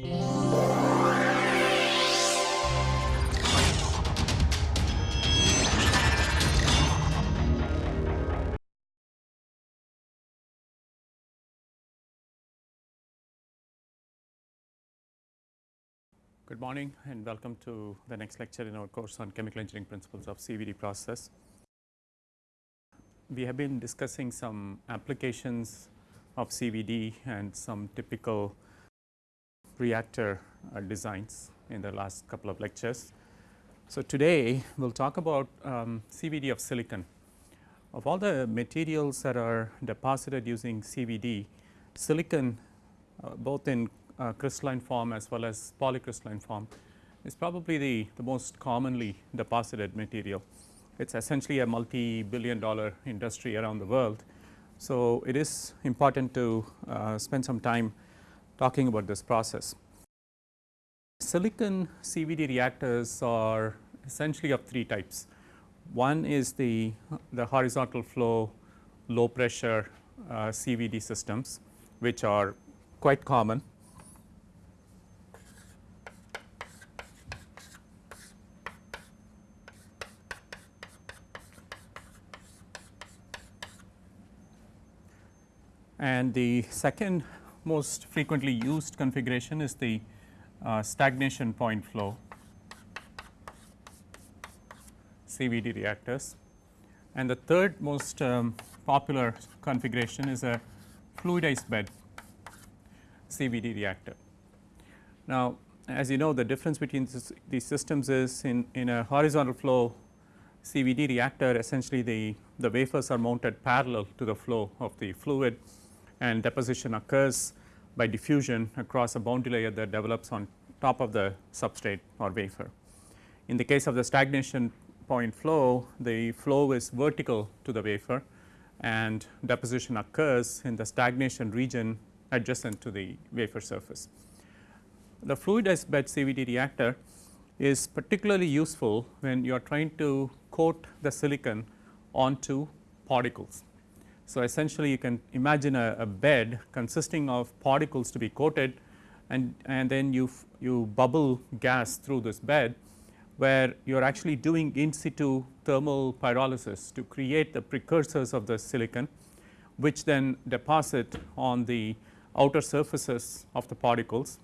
Good morning and welcome to the next lecture in our course on chemical engineering principles of CVD process. We have been discussing some applications of CVD and some typical reactor uh, designs in the last couple of lectures. So, today we will talk about um, CVD of silicon. Of all the materials that are deposited using CVD, silicon uh, both in uh, crystalline form as well as polycrystalline form is probably the, the most commonly deposited material. It is essentially a multi-billion dollar industry around the world. So, it is important to uh, spend some time talking about this process. Silicon CVD reactors are essentially of three types. One is the, the horizontal flow low pressure uh, CVD systems which are quite common And the second most frequently used configuration is the uh, stagnation point flow CVD reactors. And the third most um, popular configuration is a fluidized bed CVD reactor. Now, as you know the difference between these systems is in, in a horizontal flow CVD reactor essentially the, the wafers are mounted parallel to the flow of the fluid and deposition occurs by diffusion across a boundary layer that develops on top of the substrate or wafer. In the case of the stagnation point flow, the flow is vertical to the wafer and deposition occurs in the stagnation region adjacent to the wafer surface. The fluidized bed CVD reactor is particularly useful when you are trying to coat the silicon onto particles. So, essentially you can imagine a, a bed consisting of particles to be coated and, and then you, you bubble gas through this bed where you are actually doing in situ thermal pyrolysis to create the precursors of the silicon which then deposit on the outer surfaces of the particles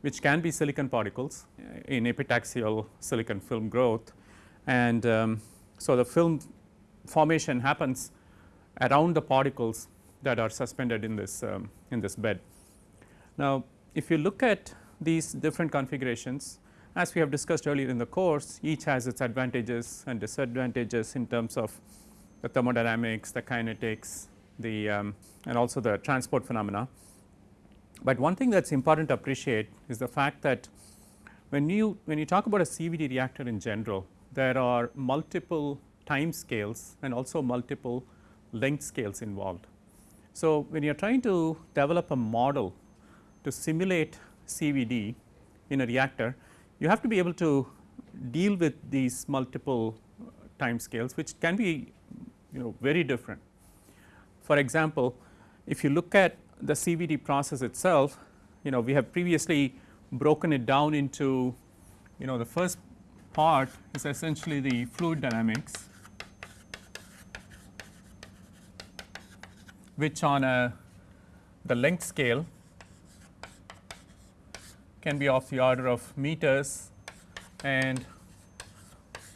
which can be silicon particles in epitaxial silicon film growth. And um, so, the film formation happens around the particles that are suspended in this um, in this bed. Now, if you look at these different configurations as we have discussed earlier in the course each has its advantages and disadvantages in terms of the thermodynamics, the kinetics, the um, and also the transport phenomena. But one thing that is important to appreciate is the fact that when you when you talk about a CVD reactor in general there are multiple time scales and also multiple length scales involved. So, when you are trying to develop a model to simulate CVD in a reactor, you have to be able to deal with these multiple uh, time scales which can be you know very different. For example, if you look at the CVD process itself, you know we have previously broken it down into you know the first part is essentially the fluid dynamics which on a the length scale can be of the order of meters and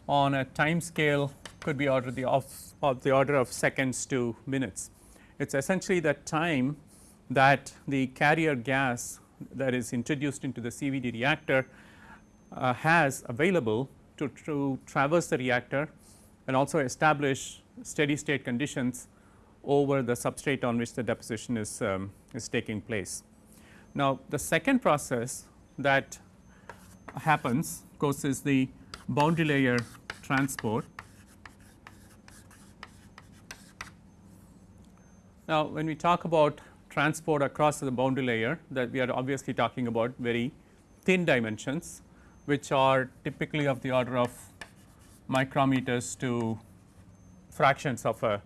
on a time scale could be order the of, of the order of seconds to minutes. It is essentially the time that the carrier gas that is introduced into the CVD reactor uh, has available to, to traverse the reactor and also establish steady state conditions over the substrate on which the deposition is, um, is taking place. Now, the second process that happens of course is the boundary layer transport. Now, when we talk about transport across the boundary layer that we are obviously talking about very thin dimensions which are typically of the order of micrometers to fractions of a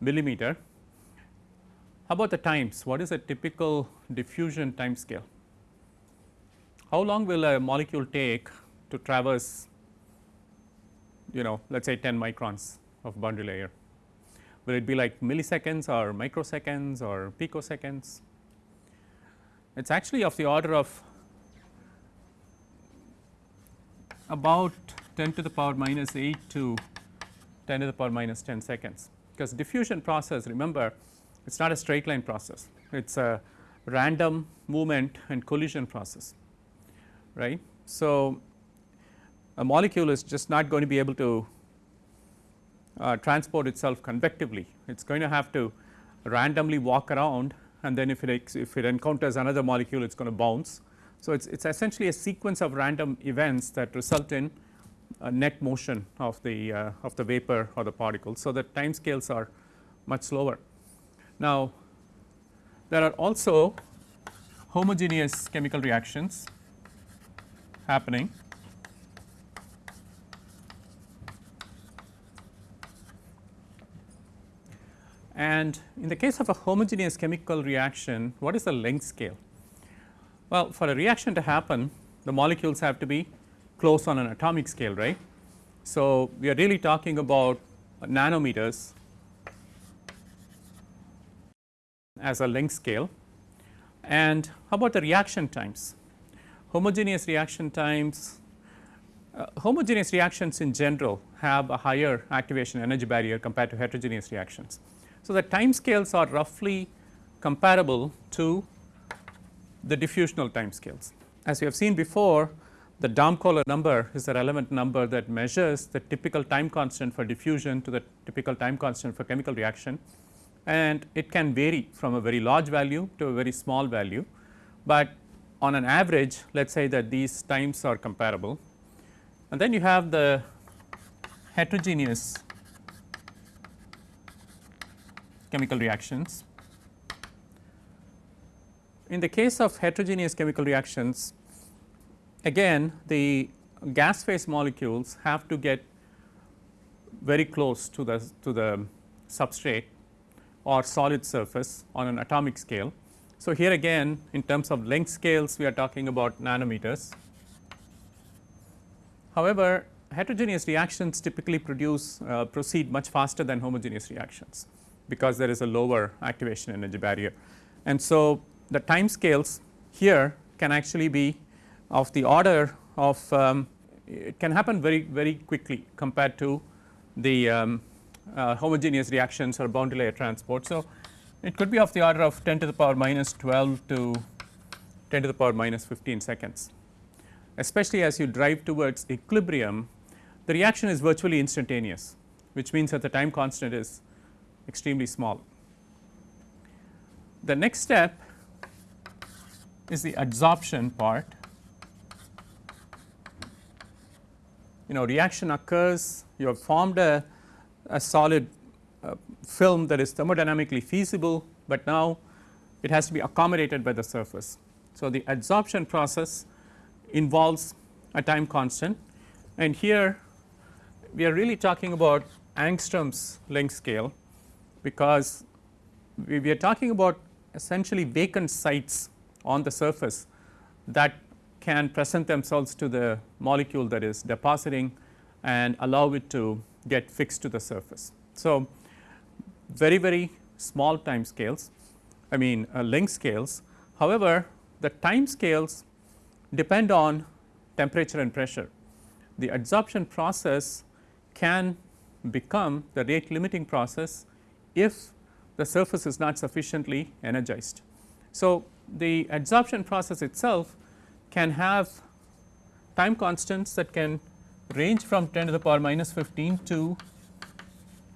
millimeter. How about the times? What is a typical diffusion time scale? how long will a molecule take to traverse you know let us say 10 microns of boundary layer. Will it be like milliseconds or microseconds or picoseconds? It is actually of the order of about 10 to the power minus 8 to 10 to the power minus 10 seconds, because diffusion process remember it is not a straight line process, it is a random movement and collision process right. So, a molecule is just not going to be able to uh, transport itself convectively. It is going to have to randomly walk around and then if it if it encounters another molecule it is going to bounce. So, it is essentially a sequence of random events that result in net motion of the uh, of the vapor or the particle. So, the time scales are much slower. Now, there are also homogeneous chemical reactions happening And in the case of a homogeneous chemical reaction, what is the length scale? Well, for a reaction to happen, the molecules have to be close on an atomic scale, right. So, we are really talking about nanometers as a length scale. And how about the reaction times? Homogeneous reaction times, uh, homogeneous reactions in general have a higher activation energy barrier compared to heterogeneous reactions. So, the time scales are roughly comparable to the diffusional time scales. As we have seen before, the Damkohler number is the relevant number that measures the typical time constant for diffusion to the typical time constant for chemical reaction and it can vary from a very large value to a very small value, but on an average let us say that these times are comparable. And then you have the heterogeneous chemical reactions. In the case of heterogeneous chemical reactions, again the gas phase molecules have to get very close to the to the substrate or solid surface on an atomic scale. So, here again in terms of length scales we are talking about nanometers. However, heterogeneous reactions typically produce uh, proceed much faster than homogeneous reactions because there is a lower activation energy barrier. And so, the time scales here can actually be of the order of um, it can happen very very quickly compared to the um, uh, homogeneous reactions or boundary layer transport. So, it could be of the order of 10 to the power minus 12 to 10 to the power minus 15 seconds. Especially as you drive towards equilibrium, the reaction is virtually instantaneous, which means that the time constant is extremely small. The next step is the adsorption part. You know reaction occurs, you have formed a, a solid uh, film that is thermodynamically feasible, but now it has to be accommodated by the surface. So, the adsorption process involves a time constant and here we are really talking about angstroms length scale because we, we are talking about essentially vacant sites on the surface that can present themselves to the molecule that is depositing and allow it to get fixed to the surface. So, very very small time scales I mean uh, length scales. However, the time scales depend on temperature and pressure. The adsorption process can become the rate limiting process if the surface is not sufficiently energized. So, the adsorption process itself can have time constants that can range from 10 to the power minus 15 to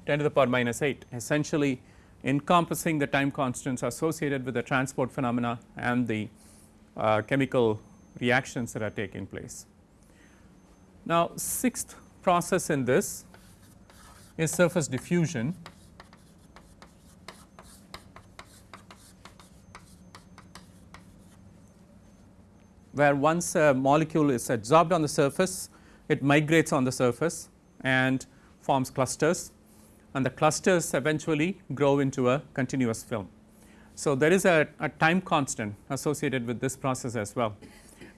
10 to the power minus 8 essentially encompassing the time constants associated with the transport phenomena and the uh, chemical reactions that are taking place. Now, sixth process in this is surface diffusion where once a molecule is adsorbed on the surface, it migrates on the surface and forms clusters. And the clusters eventually grow into a continuous film. So, there is a, a time constant associated with this process as well.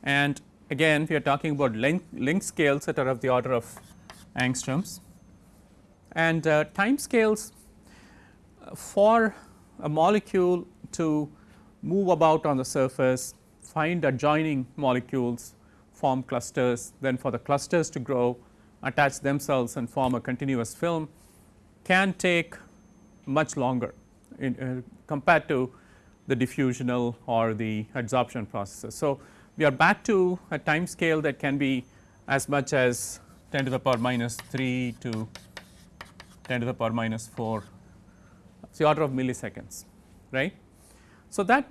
And again we are talking about length, length scales that are of the order of angstroms. And uh, time scales for a molecule to move about on the surface, find adjoining molecules, form clusters, then for the clusters to grow, attach themselves and form a continuous film can take much longer in, uh, compared to the diffusional or the adsorption processes. So, we are back to a time scale that can be as much as 10 to the power minus 3 to 10 to the power minus 4 it's the order of milliseconds right. So, that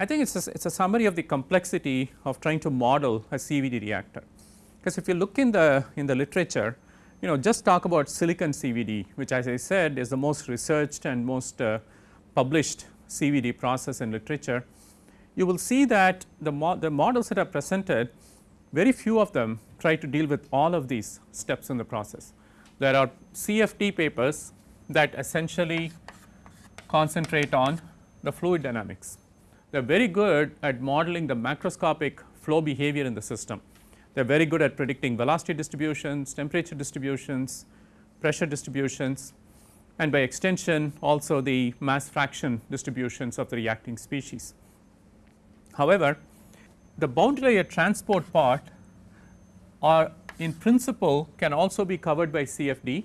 I think it is a, it's a summary of the complexity of trying to model a CVD reactor because if you look in the in the literature you know just talk about silicon CVD which as I said is the most researched and most uh, published CVD process in literature. You will see that the, mo the models that are presented very few of them try to deal with all of these steps in the process. There are CFD papers that essentially concentrate on the fluid dynamics. They are very good at modeling the macroscopic flow behavior in the system. They are very good at predicting velocity distributions, temperature distributions, pressure distributions and by extension also the mass fraction distributions of the reacting species. However, the boundary layer transport part are in principle can also be covered by CFD.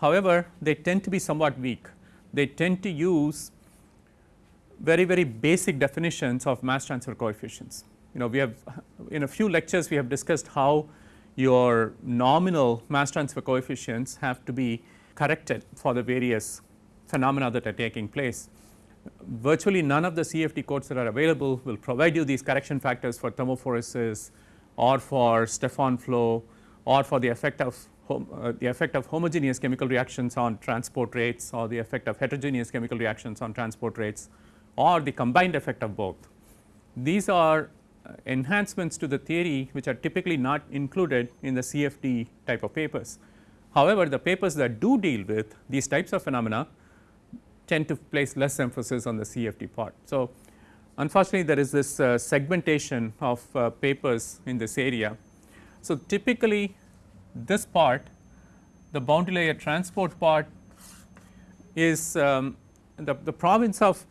However, they tend to be somewhat weak. They tend to use very very basic definitions of mass transfer coefficients. You know we have in a few lectures we have discussed how your nominal mass transfer coefficients have to be corrected for the various phenomena that are taking place. Virtually none of the CFD codes that are available will provide you these correction factors for thermophoresis or for Stefan flow or for the effect of uh, the effect of homogeneous chemical reactions on transport rates or the effect of heterogeneous chemical reactions on transport rates or the combined effect of both. These are uh, enhancements to the theory which are typically not included in the CFD type of papers. However, the papers that do deal with these types of phenomena tend to place less emphasis on the CFD part. So, unfortunately, there is this uh, segmentation of uh, papers in this area. So, typically this part the boundary layer transport part is um, the, the province of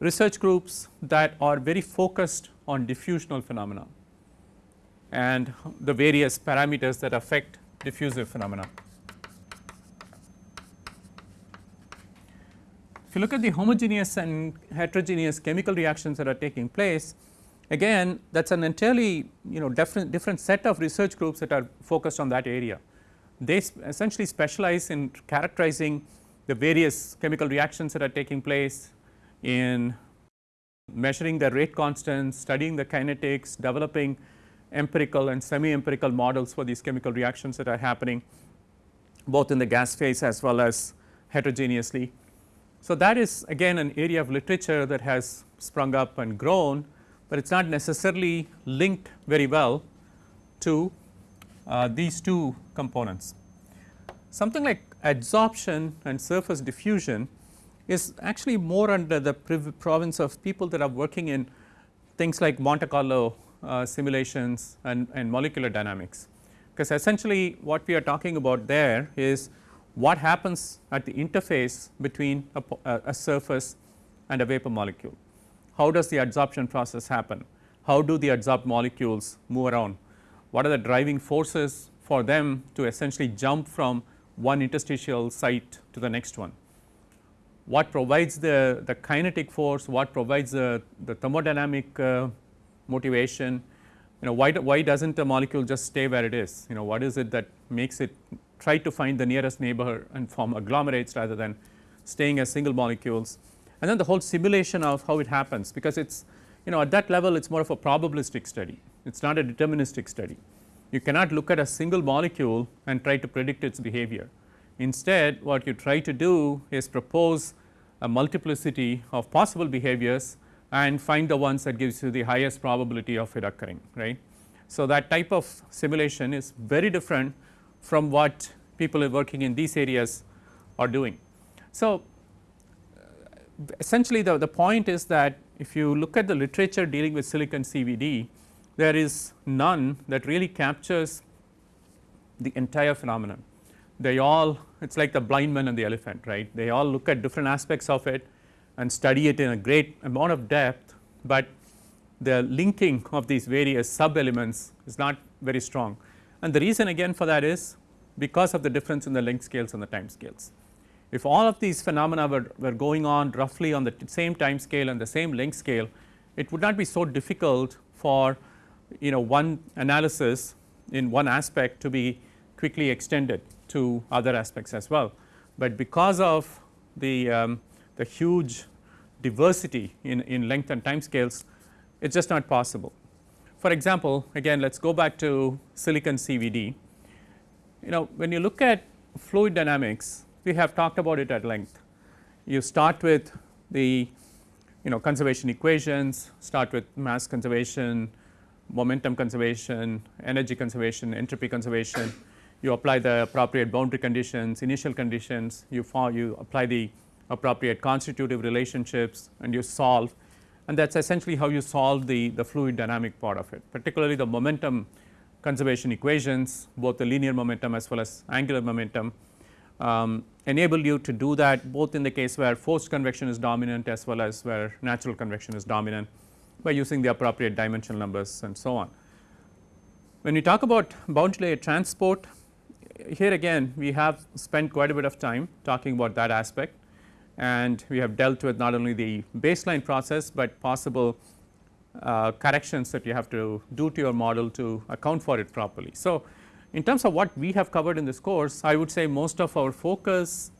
research groups that are very focused on diffusional phenomena and the various parameters that affect diffusive phenomena. If you look at the homogeneous and heterogeneous chemical reactions that are taking place, again that is an entirely you know different, different set of research groups that are focused on that area. They essentially specialize in characterizing the various chemical reactions that are taking place in measuring the rate constants, studying the kinetics, developing empirical and semi empirical models for these chemical reactions that are happening both in the gas phase as well as heterogeneously. So, that is again an area of literature that has sprung up and grown, but it is not necessarily linked very well to uh, these two components. Something like adsorption and surface diffusion is actually more under the province of people that are working in things like Monte Carlo uh, simulations and, and molecular dynamics. Because essentially what we are talking about there is what happens at the interface between a, a, surface and a vapor molecule. How does the adsorption process happen? How do the adsorbed molecules move around? What are the driving forces for them to essentially jump from one interstitial site to the next one? What provides the, the kinetic force, what provides the, the thermodynamic uh, motivation, you know why, why does not a molecule just stay where it is, you know what is it that makes it try to find the nearest neighbor and form agglomerates rather than staying as single molecules. And then the whole simulation of how it happens because it is you know at that level it is more of a probabilistic study, it is not a deterministic study. You cannot look at a single molecule and try to predict its behavior. Instead what you try to do is propose a multiplicity of possible behaviors and find the ones that gives you the highest probability of it occurring right. So, that type of simulation is very different from what people are working in these areas are doing. So, essentially the, the point is that if you look at the literature dealing with silicon CVD, there is none that really captures the entire phenomenon. They all it is like the blind man and the elephant right they all look at different aspects of it and study it in a great amount of depth, but the linking of these various sub elements is not very strong. And the reason again for that is because of the difference in the length scales and the time scales. If all of these phenomena were, were going on roughly on the same time scale and the same length scale, it would not be so difficult for you know one analysis in one aspect to be quickly extended to other aspects as well. But because of the, um, the huge diversity in, in length and time scales, it is just not possible. For example, again let us go back to silicon CVD. You know when you look at fluid dynamics, we have talked about it at length. You start with the you know conservation equations, start with mass conservation, momentum conservation, energy conservation, entropy conservation. You apply the appropriate boundary conditions, initial conditions, you, you apply the appropriate constitutive relationships and you solve and that is essentially how you solve the, the fluid dynamic part of it particularly the momentum conservation equations both the linear momentum as well as angular momentum um, enable you to do that both in the case where forced convection is dominant as well as where natural convection is dominant by using the appropriate dimensional numbers and so on. When we talk about boundary layer transport here again we have spent quite a bit of time talking about that aspect and we have dealt with not only the baseline process, but possible uh, corrections that you have to do to your model to account for it properly. So, in terms of what we have covered in this course I would say most of our focus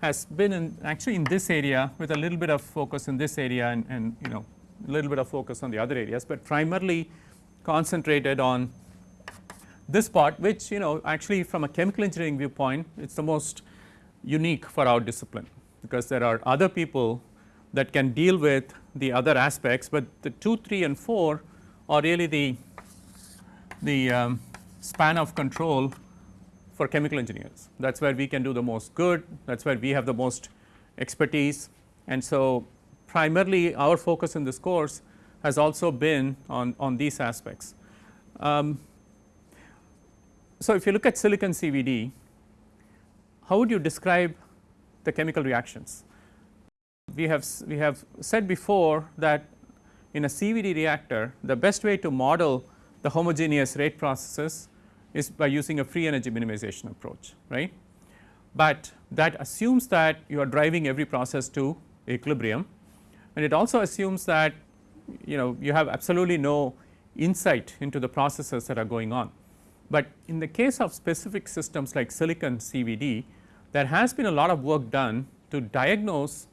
has been in actually in this area with a little bit of focus in this area and, and you know a little bit of focus on the other areas, but primarily concentrated on this part which you know actually from a chemical engineering viewpoint it is the most unique for our discipline because there are other people that can deal with the other aspects, but the 2, 3 and 4 are really the, the um, span of control for chemical engineers. That is where we can do the most good, that is where we have the most expertise. And so, primarily our focus in this course has also been on, on these aspects. Um, so, if you look at silicon CVD, how would you describe the chemical reactions. We have, we have said before that in a CVD reactor the best way to model the homogeneous rate processes is by using a free energy minimization approach right. But that assumes that you are driving every process to equilibrium and it also assumes that you know you have absolutely no insight into the processes that are going on. But in the case of specific systems like silicon CVD there has been a lot of work done to diagnose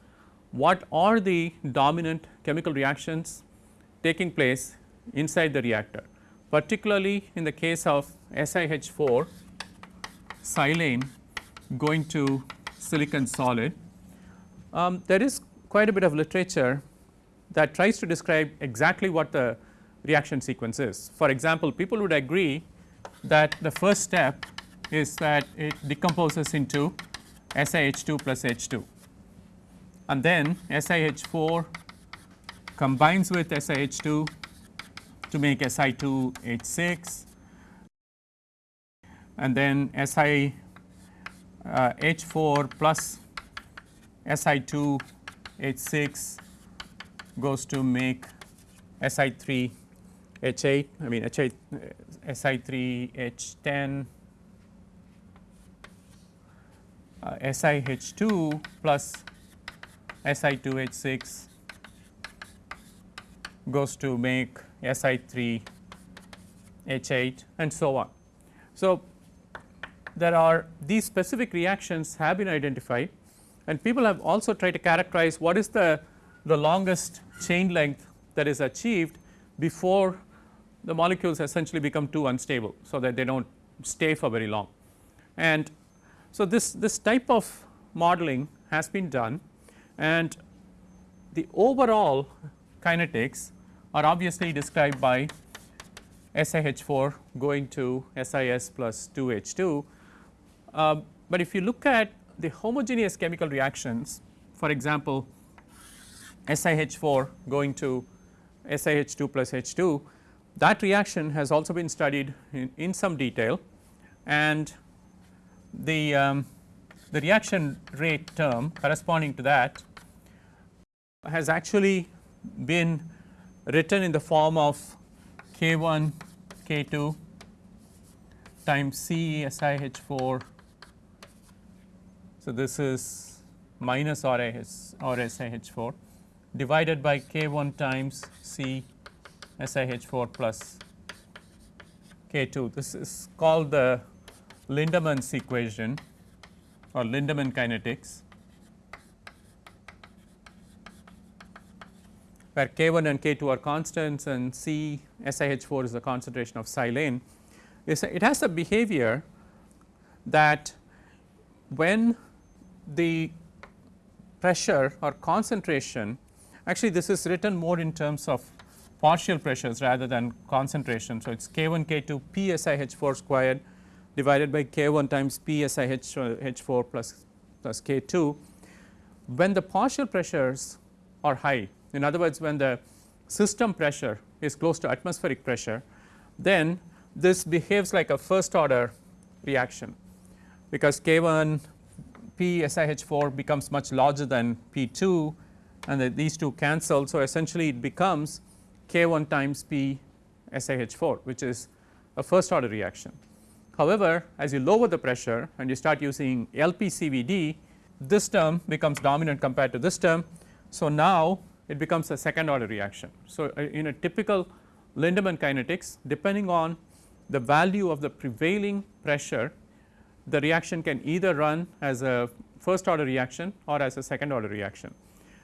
what are the dominant chemical reactions taking place inside the reactor particularly in the case of SiH4 silane going to silicon solid. Um, there is quite a bit of literature that tries to describe exactly what the reaction sequence is. For example, people would agree that the first step is that it decomposes into SiH2 plus H2 and then SiH4 combines with SiH2 to make Si2H6 and then SiH4 uh, plus Si2H6 goes to make Si3H8 I mean H8 Si3H10 uh, SiH2 plus Si2H6 goes to make Si3H8 and so on. So, there are these specific reactions have been identified and people have also tried to characterize what is the, the longest chain length that is achieved before the molecules essentially become too unstable. So, that they do not stay for very long and so, this, this type of modeling has been done and the overall kinetics are obviously described by SiH4 going to SiS plus 2H2. Uh, but if you look at the homogeneous chemical reactions for example, SiH4 going to SiH2 plus H2 that reaction has also been studied in, in some detail and the, um, the reaction rate term corresponding to that has actually been written in the form of K 1 K 2 times C S I H 4. So, this is minus R I S or S I H 4 divided by K 1 times C S I H 4 plus K 2. This is called the Lindemann's equation or Lindemann kinetics where K 1 and K 2 are constants and C SiH 4 is the concentration of silane it has a behavior that when the pressure or concentration actually this is written more in terms of partial pressures rather than concentration. So, it is K 1 K 2 P SiH 4 squared divided by K 1 times P SiH 4 plus, plus K 2 when the partial pressures are high in other words, when the system pressure is close to atmospheric pressure, then this behaves like a first order reaction, because K 1 P SiH 4 becomes much larger than P 2 and the, these two cancel. So, essentially it becomes K 1 times P SiH 4 which is a first order reaction. However, as you lower the pressure and you start using LPCVD this term becomes dominant compared to this term. So, now it becomes a second order reaction. So, uh, in a typical Lindemann kinetics depending on the value of the prevailing pressure the reaction can either run as a first order reaction or as a second order reaction.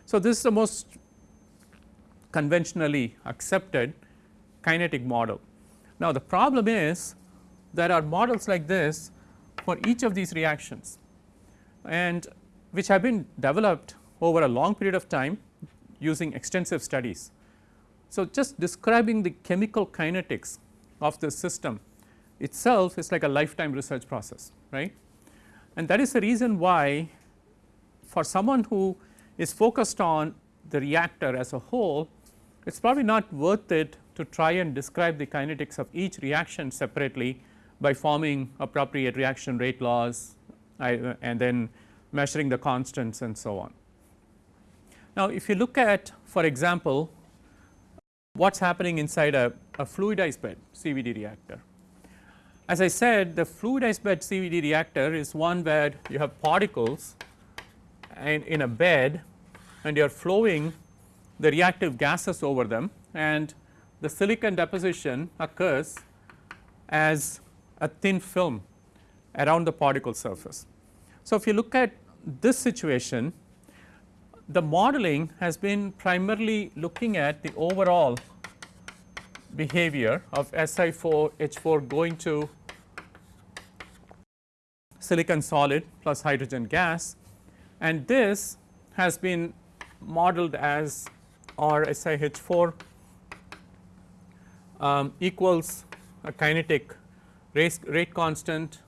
So, this is the most conventionally accepted kinetic model. Now, the problem is there are models like this for each of these reactions and which have been developed over a long period of time using extensive studies. So, just describing the chemical kinetics of the system itself is like a lifetime research process right and that is the reason why for someone who is focused on the reactor as a whole it is probably not worth it to try and describe the kinetics of each reaction separately by forming appropriate reaction rate laws and then measuring the constants and so on. Now, if you look at for example, what is happening inside a, a fluidized bed CVD reactor. As I said the fluidized bed CVD reactor is one where you have particles and in a bed and you are flowing the reactive gases over them and the silicon deposition occurs as a thin film around the particle surface. So, if you look at this situation the modeling has been primarily looking at the overall behavior of Si4 H4 going to silicon solid plus hydrogen gas and this has been modeled as R SiH4 um, equals a kinetic rate, rate constant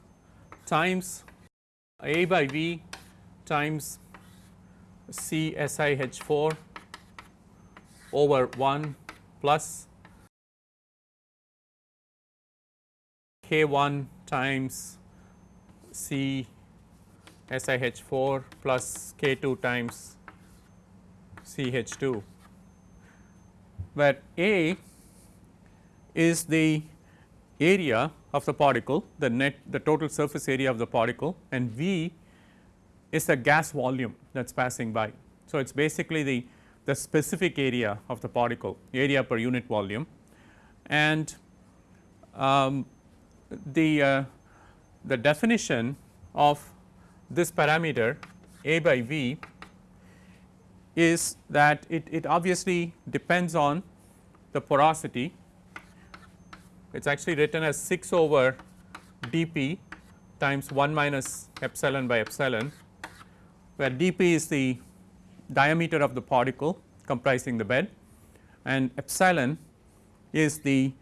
times A by V times C SiH4 over 1 plus K1 times C SiH4 plus K2 times CH2 where A is the area of the particle the net the total surface area of the particle and V is the gas volume that is passing by. So, it is basically the, the specific area of the particle area per unit volume and um, the, uh, the definition of this parameter A by V is that it, it obviously depends on the porosity. It is actually written as 6 over dP times 1 minus epsilon by epsilon where dP is the diameter of the particle comprising the bed and epsilon is the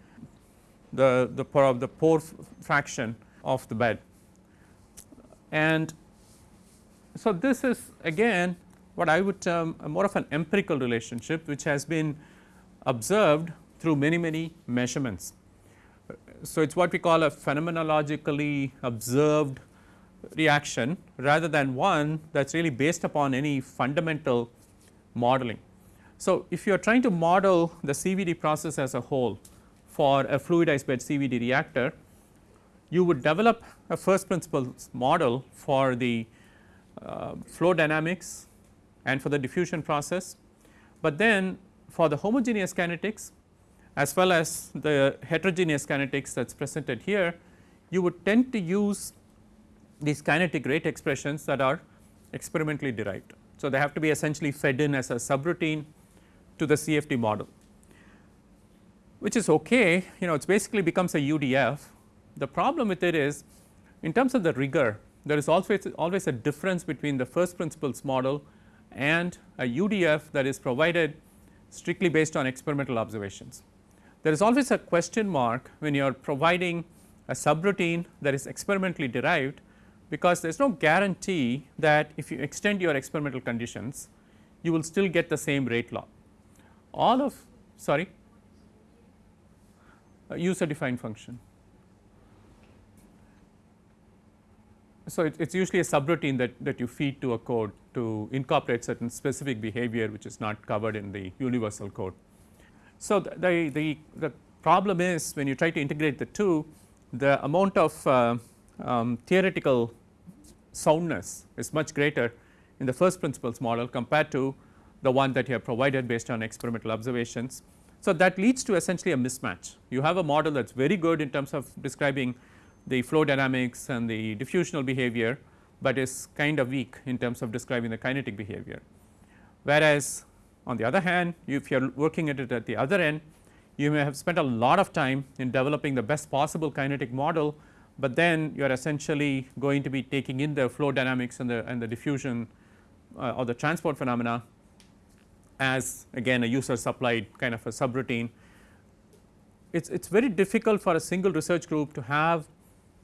the the pore of the pore fraction of the bed. And so, this is again what I would term more of an empirical relationship which has been observed through many many measurements. So, it is what we call a phenomenologically observed reaction rather than one that is really based upon any fundamental modeling. So, if you are trying to model the CVD process as a whole for a fluidized bed CVD reactor, you would develop a first principles model for the uh, flow dynamics and for the diffusion process, but then for the homogeneous kinetics as well as the heterogeneous kinetics that is presented here, you would tend to use these kinetic rate expressions that are experimentally derived. So, they have to be essentially fed in as a subroutine to the CFD model, which is okay you know it basically becomes a UDF. The problem with it is in terms of the rigor there is always always a difference between the first principles model and a UDF that is provided strictly based on experimental observations. There is always a question mark when you are providing a subroutine that is experimentally derived because there is no guarantee that if you extend your experimental conditions you will still get the same rate law. All of sorry user defined function. So, it is usually a subroutine that, that you feed to a code to incorporate certain specific behavior which is not covered in the universal code. So, the, the, the, the problem is when you try to integrate the two the amount of uh, um, theoretical soundness is much greater in the first principles model compared to the one that you have provided based on experimental observations. So, that leads to essentially a mismatch. You have a model that is very good in terms of describing the flow dynamics and the diffusional behavior, but is kind of weak in terms of describing the kinetic behavior. Whereas, on the other hand if you are working at it at the other end you may have spent a lot of time in developing the best possible kinetic model, but then you are essentially going to be taking in the flow dynamics and the and the diffusion uh, or the transport phenomena as again a user supplied kind of a subroutine. It's it's very difficult for a single research group to have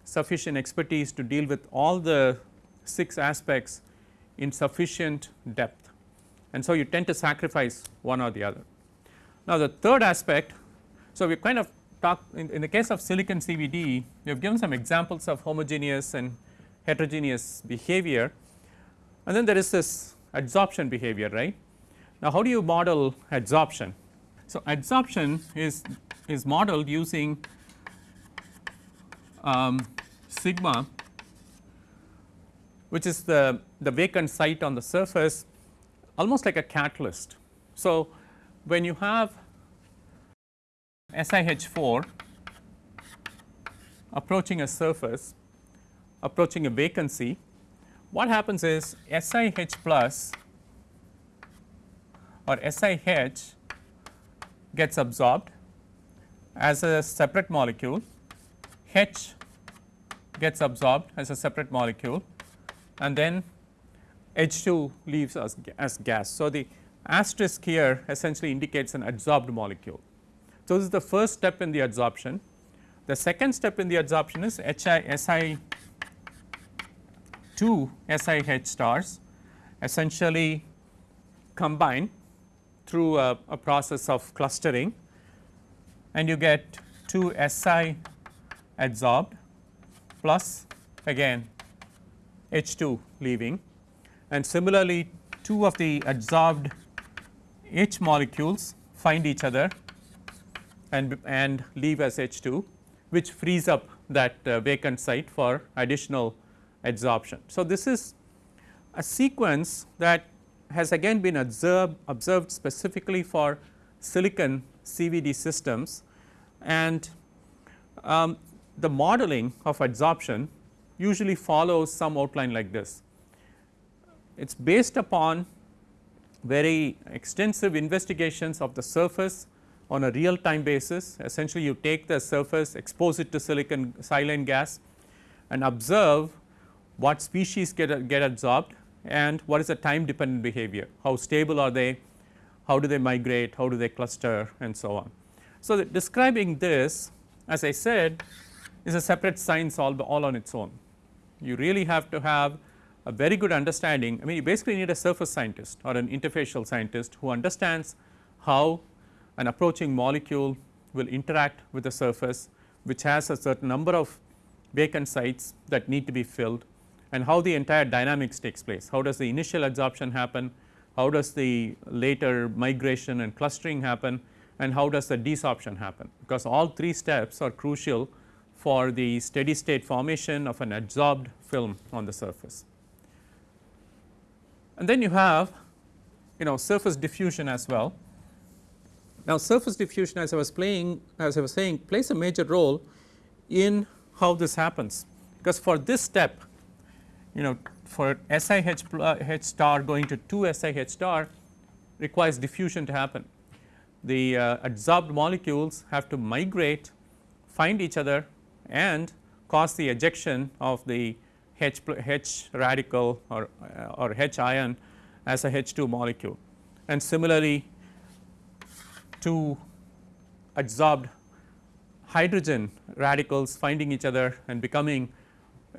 sufficient expertise to deal with all the 6 aspects in sufficient depth and so you tend to sacrifice one or the other. Now the third aspect, so we kind of talked in, in, the case of silicon CVD we have given some examples of homogeneous and heterogeneous behavior and then there is this adsorption behavior right. Now how do you model adsorption? So adsorption is is modeled using um, sigma which is the, the vacant site on the surface almost like a catalyst. So, when you have SiH4 approaching a surface approaching a vacancy what happens is SiH plus or SiH gets adsorbed as a separate molecule H gets adsorbed as a separate molecule and then H2 leaves as, as gas. So, the asterisk here essentially indicates an adsorbed molecule. So, this is the first step in the adsorption. The second step in the adsorption is HI SI 2 SiH stars essentially combine through a, a process of clustering and you get 2 Si adsorbed plus again H2 leaving and similarly two of the adsorbed H molecules find each other and, and leave as H2 which frees up that uh, vacant site for additional adsorption. So, this is a sequence that has again been observed, observed specifically for silicon CVD systems and um, the modeling of adsorption usually follows some outline like this. It is based upon very extensive investigations of the surface on a real time basis. Essentially you take the surface, expose it to silicon silane gas and observe what species get, get adsorbed and what is the time dependent behavior, how stable are they, how do they migrate, how do they cluster and so on. So, describing this as I said is a separate science all, all on its own. You really have to have a very good understanding. I mean you basically need a surface scientist or an interfacial scientist who understands how an approaching molecule will interact with the surface which has a certain number of vacant sites that need to be filled and how the entire dynamics takes place. How does the initial adsorption happen, how does the later migration and clustering happen and how does the desorption happen because all three steps are crucial for the steady state formation of an adsorbed film on the surface. And then you have you know surface diffusion as well. Now surface diffusion as I was playing as I was saying plays a major role in how this happens because for this step you know for SiH H star going to 2 SiH star requires diffusion to happen. The uh, adsorbed molecules have to migrate, find each other and cause the ejection of the H, H radical or, or H ion as a H 2 molecule. And similarly, two adsorbed hydrogen radicals finding each other and becoming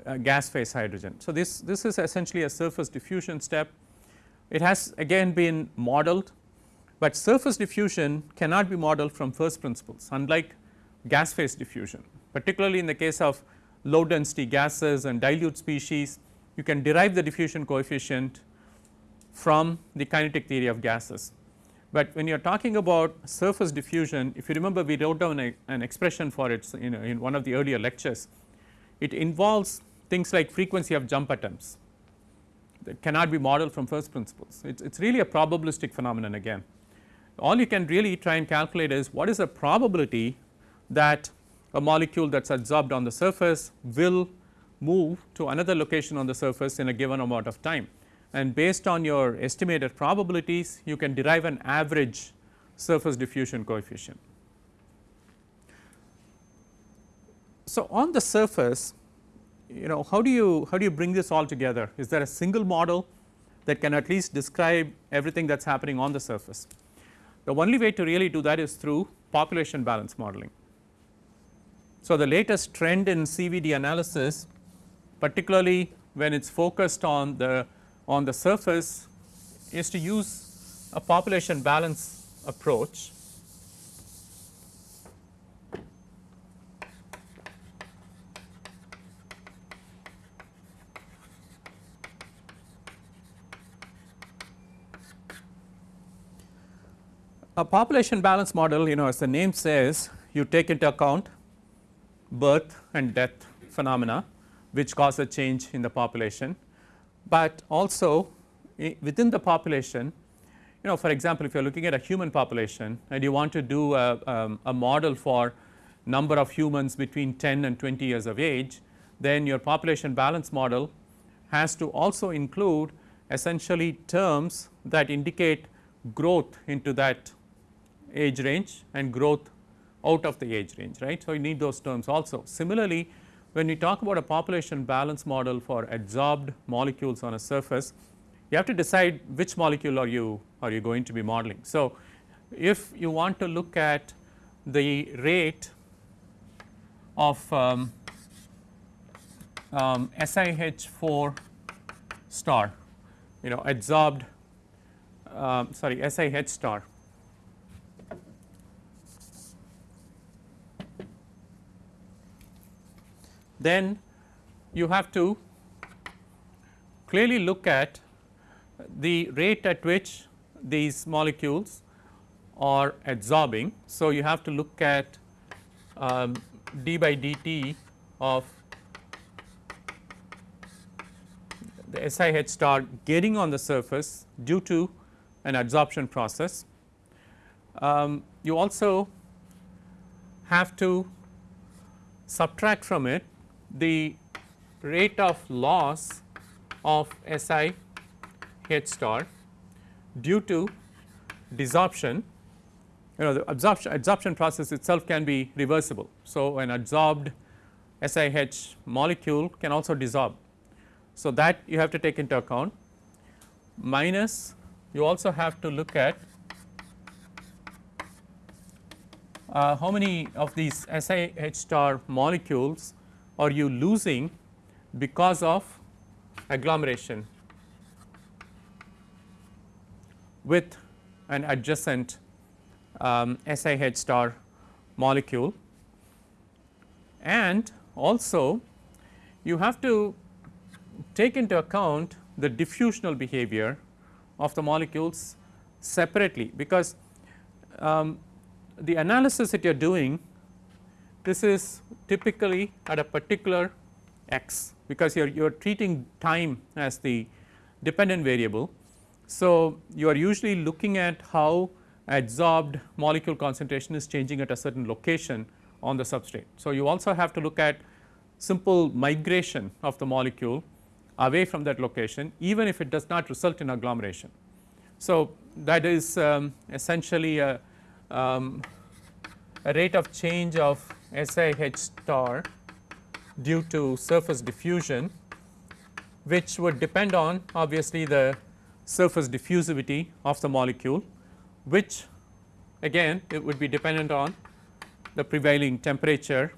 uh, gas phase hydrogen. So, this, this is essentially a surface diffusion step. It has again been modeled, but surface diffusion cannot be modeled from first principles unlike gas phase diffusion particularly in the case of low density gases and dilute species you can derive the diffusion coefficient from the kinetic theory of gases. But when you are talking about surface diffusion if you remember we wrote down a, an expression for it in, in one of the earlier lectures it involves things like frequency of jump attempts that cannot be modeled from first principles. It is really a probabilistic phenomenon again. All you can really try and calculate is what is the probability that a molecule that is adsorbed on the surface will move to another location on the surface in a given amount of time. And based on your estimated probabilities you can derive an average surface diffusion coefficient. So, on the surface you know how do you how do you bring this all together is there a single model that can at least describe everything that is happening on the surface. The only way to really do that is through population balance modeling. So, the latest trend in CVD analysis particularly when it is focused on the on the surface is to use a population balance approach. A population balance model you know as the name says you take into account birth and death phenomena which cause a change in the population, but also within the population you know for example, if you are looking at a human population and you want to do a, um, a model for number of humans between 10 and 20 years of age, then your population balance model has to also include essentially terms that indicate growth into that age range and growth out of the age range right. So, you need those terms also. Similarly, when we talk about a population balance model for adsorbed molecules on a surface, you have to decide which molecule are you are you going to be modeling. So, if you want to look at the rate of um, um, SiH4 star you know adsorbed um, sorry SiH star then you have to clearly look at the rate at which these molecules are adsorbing. So, you have to look at um, d by dt of the SiH star getting on the surface due to an adsorption process. Um, you also have to subtract from it the rate of loss of Si H star due to desorption you know the absorption adsorption process itself can be reversible. So, an adsorbed SiH molecule can also desorb. So, that you have to take into account minus you also have to look at uh, how many of these SiH star molecules are you losing because of agglomeration with an adjacent um, SiH star molecule. And also you have to take into account the diffusional behavior of the molecules separately because um, the analysis that you are doing this is typically at a particular x because you are you are treating time as the dependent variable. So, you are usually looking at how adsorbed molecule concentration is changing at a certain location on the substrate. So, you also have to look at simple migration of the molecule away from that location even if it does not result in agglomeration. So, that is um, essentially a, um, a rate of change of SiH star due to surface diffusion which would depend on obviously the surface diffusivity of the molecule which again it would be dependent on the prevailing temperature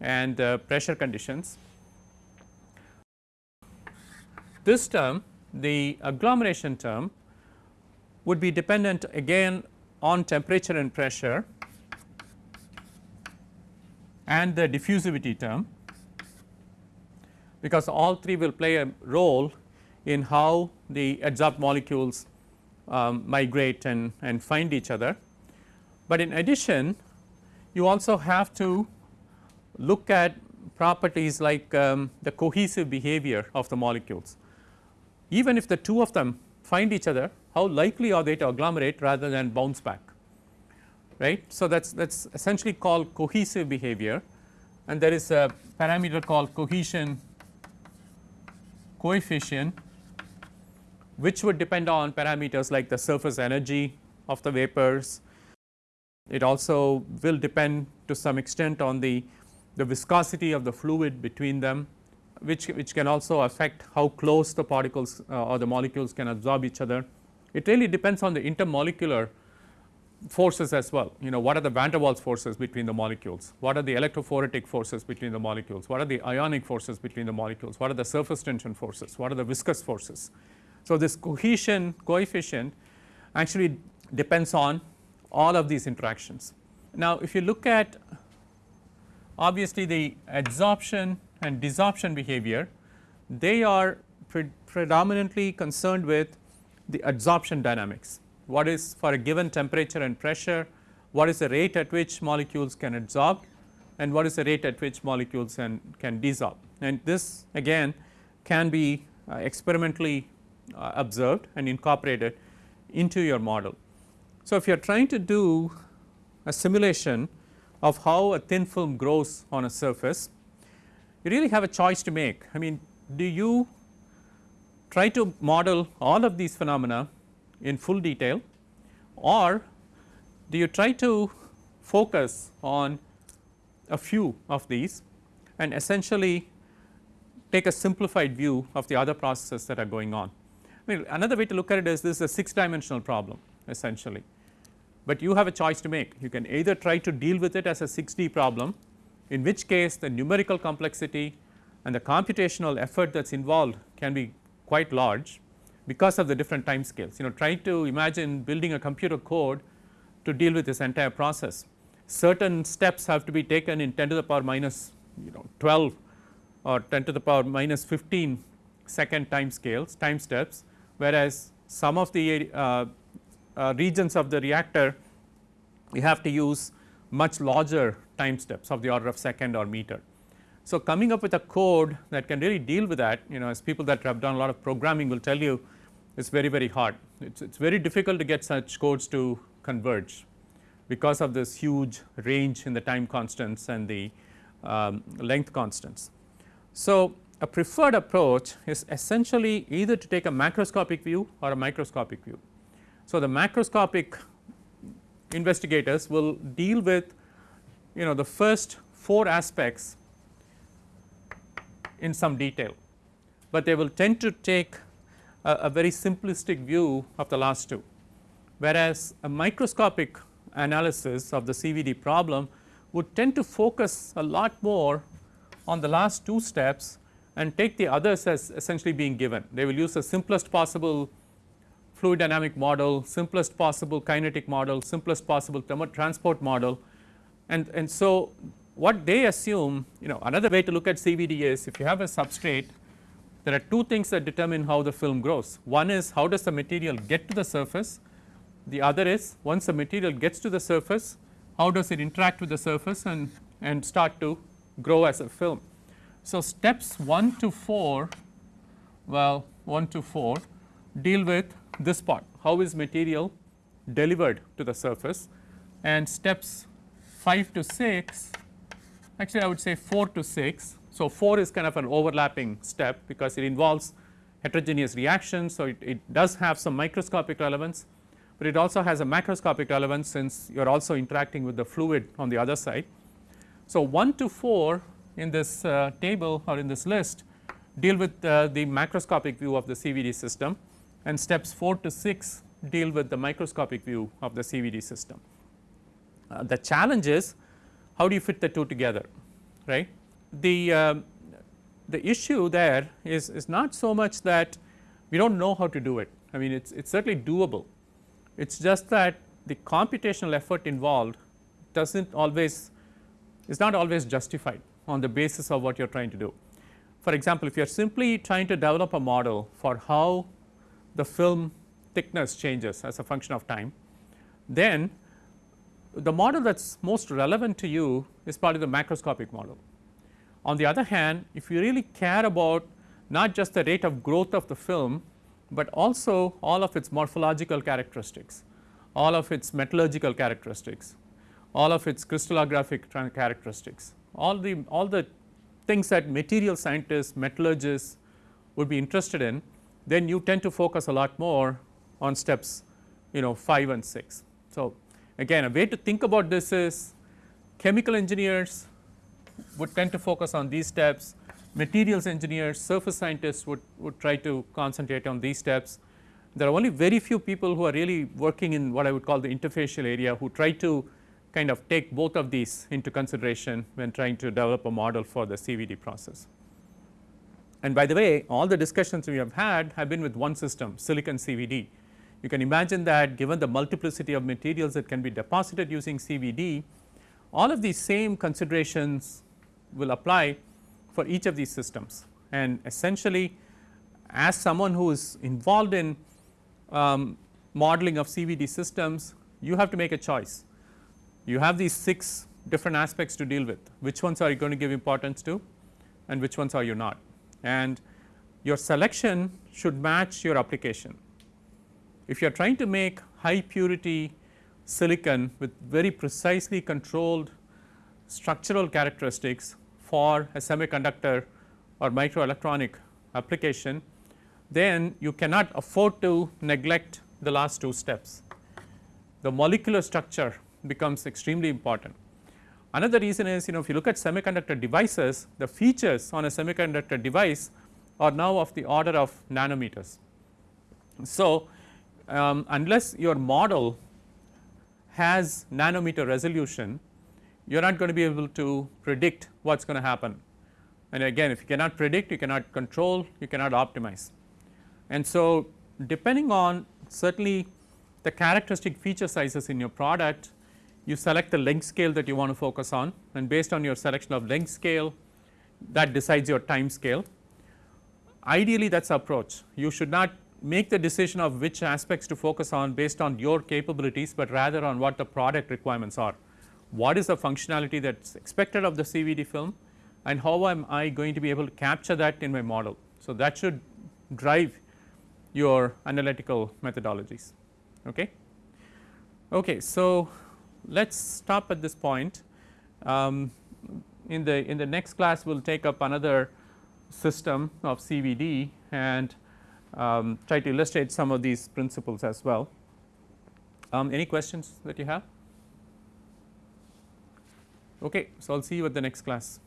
and the pressure conditions. This term the agglomeration term would be dependent again on temperature and pressure and the diffusivity term because all three will play a role in how the adsorbed molecules um, migrate and, and find each other. But in addition you also have to look at properties like um, the cohesive behavior of the molecules. Even if the two of them find each other how likely are they to agglomerate rather than bounce back right. So, that is that is essentially called cohesive behavior and there is a parameter called cohesion coefficient which would depend on parameters like the surface energy of the vapors. It also will depend to some extent on the, the viscosity of the fluid between them which, which can also affect how close the particles uh, or the molecules can absorb each other. It really depends on the intermolecular forces as well. You know what are the van der Waals forces between the molecules, what are the electrophoretic forces between the molecules, what are the ionic forces between the molecules, what are the surface tension forces, what are the viscous forces. So, this cohesion coefficient actually depends on all of these interactions. Now, if you look at obviously the adsorption and desorption behavior, they are pre predominantly concerned with the adsorption dynamics what is for a given temperature and pressure, what is the rate at which molecules can adsorb and what is the rate at which molecules can, can desorb. And this again can be uh, experimentally uh, observed and incorporated into your model. So, if you are trying to do a simulation of how a thin film grows on a surface, you really have a choice to make. I mean, do you try to model all of these phenomena in full detail or do you try to focus on a few of these and essentially take a simplified view of the other processes that are going on. I mean another way to look at it is this is a 6 dimensional problem essentially, but you have a choice to make. You can either try to deal with it as a 6D problem in which case the numerical complexity and the computational effort that is involved can be quite large because of the different time scales. You know try to imagine building a computer code to deal with this entire process. Certain steps have to be taken in 10 to the power minus you know 12 or 10 to the power minus 15 second time scales time steps whereas some of the uh, uh, regions of the reactor you have to use much larger time steps of the order of second or meter. So, coming up with a code that can really deal with that you know as people that have done a lot of programming will tell you is very very hard. It is very difficult to get such codes to converge because of this huge range in the time constants and the um, length constants. So, a preferred approach is essentially either to take a macroscopic view or a microscopic view. So, the macroscopic investigators will deal with you know the first 4 aspects in some detail, but they will tend to take a, a very simplistic view of the last two. Whereas, a microscopic analysis of the CVD problem would tend to focus a lot more on the last two steps and take the others as essentially being given. They will use the simplest possible fluid dynamic model, simplest possible kinetic model, simplest possible transport model and, and so what they assume you know another way to look at CVD is if you have a substrate there are two things that determine how the film grows. One is how does the material get to the surface, the other is once the material gets to the surface how does it interact with the surface and, and start to grow as a film. So, steps 1 to 4 well 1 to 4 deal with this part how is material delivered to the surface and steps 5 to 6 actually I would say 4 to 6. So, 4 is kind of an overlapping step because it involves heterogeneous reactions. So, it, it does have some microscopic relevance, but it also has a macroscopic relevance since you are also interacting with the fluid on the other side. So, 1 to 4 in this uh, table or in this list deal with uh, the macroscopic view of the CVD system and steps 4 to 6 deal with the microscopic view of the CVD system. Uh, the challenge is how do you fit the two together right. The, uh, the issue there is, is not so much that we do not know how to do it I mean it is it's certainly doable it is just that the computational effort involved does not always is not always justified on the basis of what you are trying to do. For example, if you are simply trying to develop a model for how the film thickness changes as a function of time, then the model that is most relevant to you is probably the macroscopic model. On the other hand, if you really care about not just the rate of growth of the film, but also all of its morphological characteristics, all of its metallurgical characteristics, all of its crystallographic characteristics, all the all the things that material scientists, metallurgists would be interested in, then you tend to focus a lot more on steps you know 5 and 6. So, Again a way to think about this is chemical engineers would tend to focus on these steps, materials engineers, surface scientists would, would try to concentrate on these steps. There are only very few people who are really working in what I would call the interfacial area who try to kind of take both of these into consideration when trying to develop a model for the CVD process. And by the way all the discussions we have had have been with one system silicon CVD you can imagine that given the multiplicity of materials that can be deposited using CVD, all of these same considerations will apply for each of these systems. And essentially as someone who is involved in um, modeling of CVD systems, you have to make a choice. You have these 6 different aspects to deal with, which ones are you going to give importance to and which ones are you not. And your selection should match your application if you are trying to make high purity silicon with very precisely controlled structural characteristics for a semiconductor or microelectronic application, then you cannot afford to neglect the last two steps. The molecular structure becomes extremely important. Another reason is you know if you look at semiconductor devices, the features on a semiconductor device are now of the order of nanometers. So, um, unless your model has nanometer resolution, you are not going to be able to predict what is going to happen. And again if you cannot predict, you cannot control, you cannot optimize. And so, depending on certainly the characteristic feature sizes in your product, you select the length scale that you want to focus on and based on your selection of length scale that decides your time scale. Ideally that is approach, you should not make the decision of which aspects to focus on based on your capabilities, but rather on what the product requirements are. What is the functionality that is expected of the CVD film and how am I going to be able to capture that in my model. So, that should drive your analytical methodologies. Okay. Okay, so, let us stop at this point. Um, in the in the next class we will take up another system of CVD and um, try to illustrate some of these principles as well. Um, any questions that you have? Okay, so I'll see you at the next class.